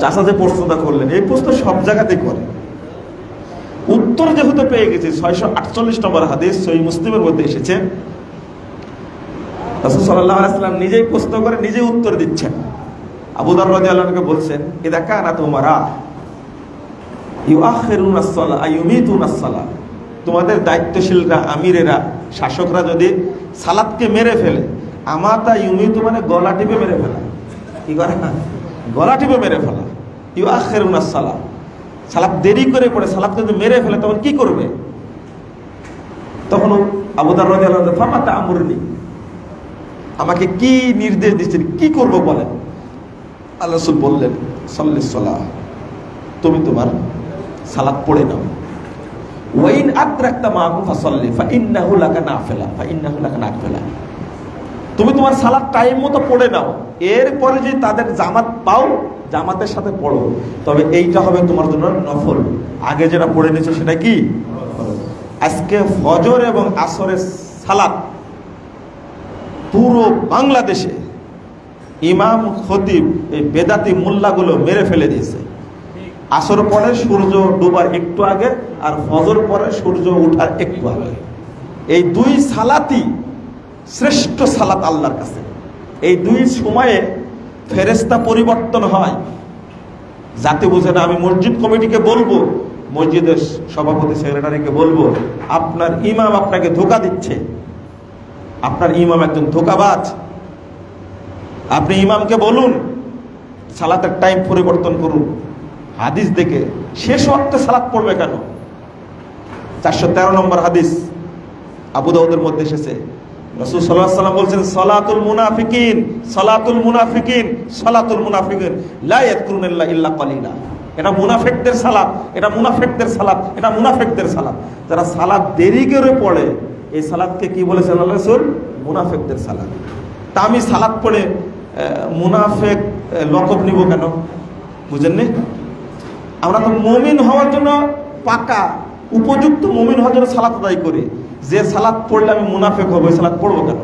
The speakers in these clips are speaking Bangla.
চাষা যে প্রশ্নটা করলেন। এই প্রশ্ন সব জায়গাতেই করে। উত্তর যেহেতু পেয়ে গেছে, ছয়শো আটচল্লিশ নম্বর হাদিস সই মুসলিমের মধ্যে এসেছে। রাসূল সাল্লাল্লাহু আলাইহি ওয়াসাল্লাম নিজেই প্রশ্ন করে, নিজেই উত্তর দিচ্ছেন। আবু দার রাদিয়াল্লাহুকে বলছেন তুমারা ইউআখিরুনা আস-সালাহ আইয়ুমিতুনা আস-সালাহ তোমাদের দায়িত্বশীলরা, আমিরেরা, শাসকরা যদি সালাদকে মেরে ফেলে, আমাতা ইউমিতু মানে গলা টিপে মেরে ফেলা। কি করে? গলা টিপে মেরে ফেলা। ইউআখিরুনা আস-সালাহ সালাদ দেরি করে পড়ে সালাদ যদি মেরে ফেলে, তখন কি করবে? তখন আবু দার রাদিয়াল্লাহু ফামাতা আমরনি আমাকে কি নির্দেশ দিচ্ছেন? কি করব বলেন? আল্লাহ বললেন সাল্লিস সালাহ। তুমি তোমার সালাদ পড়ে নাও। ওয়াইন আদ্রাকতা মাহু ফাসাল্লি ফা ইন্নাহু লাকা নাফিলা ফা ইন্নাহু লাকা নাফিলা। তুমি তোমার সালাদ টাইম মতো পড়ে নাও। এরপরে যদি তাদের জামাত পাও, জামাতের সাথে পড়ো। তবে এইটা হবে তোমার জন্য নফল। আগে যেটা পড়ে নিয়েছো সেটা কি? আজকে ফজর এবং আসরের সালাদ। পুরো বাংলাদেশে ইমাম, খতিব, এই বেদাতি মোল্লাগুলো মেরে ফেলে দিয়েছে। আসর পরে সূর্য ডুবার একটু আগে আর ফজর পরে সূর্য উঠার একটু আগে। এই দুই সালাতি শ্রেষ্ঠ সালাত আল্লাহর কাছে। এই দুই সময়ে ফেরেস্তা পরিবর্তন হয়। যাতে বুঝে না, আমি মসজিদ কমিটিকে বলব, মসজিদের সভাপতি, সেক্রেটারিকে বলব, আপনার ইমাম আপনাকে ধোকা দিচ্ছে। আপনার ইমাম একজন ধোকাবাজ। আপনি ইমামকে বলুন, সালাতের টাইম পরিবর্তন করুন। হাদিস দেখে শেষ অর্থে সালাত পড়বে কেন? চারশো তেরো নম্বর হাদিস আবু দাউদের মধ্যে এসেছে। রসুল সাল্লাহ সাল্লাম বলছেন, সলাতুল মুনাফিকিন সলাতুল মুনাফিকিন সলাতুল মুনাফিকিন, লা ইয়াদকুরুনাল্লাহ ইল্লা কলিলা। এটা মুনাফিকদের সালাত, এটা মুনাফিকদের সালাত, এটা মুনাফিকদের সালাত। যারা সালাত দেরি করে পড়ে, এই সালাদকে কি বলেছেন আল্লাহ রসুল? মুনাফেকদের সালাদ তা আমি সালাদ পড়ে মুনাফেক লকব নিব কেন? বুঝেননি? আমরা তো মমিন হওয়ার জন্য পাকা, উপযুক্ত মমিন হওয়ার জন্য সালাত আদায় করি। যে সালাদ পড়লে আমি মুনাফেক হব সালাদ পড়ব কেন?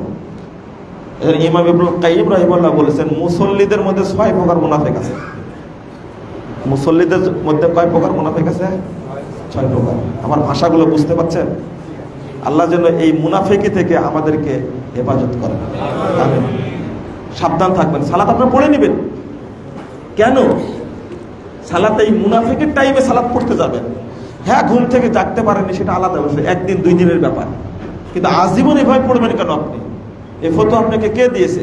ইমাম ইব্রুল কাইম রহিমাল্লাহ বলেছেন, মুসল্লিদের মধ্যে ছয় প্রকার মুনাফেক আছে। মুসল্লিদের মধ্যে কয় প্রকার মুনাফেক আছে? ছয় প্রকার। আমার ভাষাগুলো বুঝতে পারছেন? আল্লাহ যেন এই মুনাফেকি থেকে আমাদেরকে হেফাজত করেন। সাবধান থাকবেন। সালাত আপনার পড়ে নেবেন। কেন? সালাত এই মুনাফেকের টাইমে সালাত পড়তে যাবেন। হ্যাঁ ঘুম থেকে জাগতে পারেনি সেটা আলাদা বিষয়। একদিন, দুই দিনের ব্যাপার। কিন্তু আজীবন এভাবে পড়বেন কেন আপনি? এ ফটো আপনাকে কে দিয়েছে?